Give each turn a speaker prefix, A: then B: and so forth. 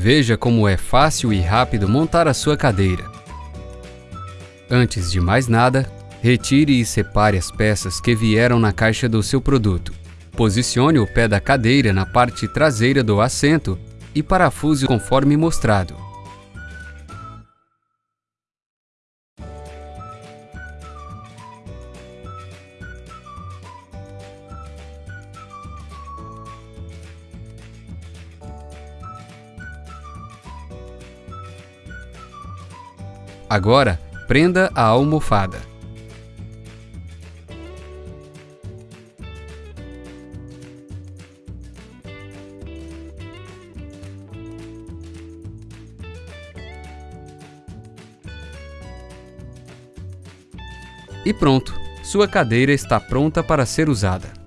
A: Veja como é fácil e rápido montar a sua cadeira. Antes de mais nada, retire e separe as peças que vieram na caixa do seu produto. Posicione o pé da cadeira na parte traseira do assento e parafuse conforme mostrado. Agora, prenda a almofada. E pronto, sua cadeira está pronta para ser usada.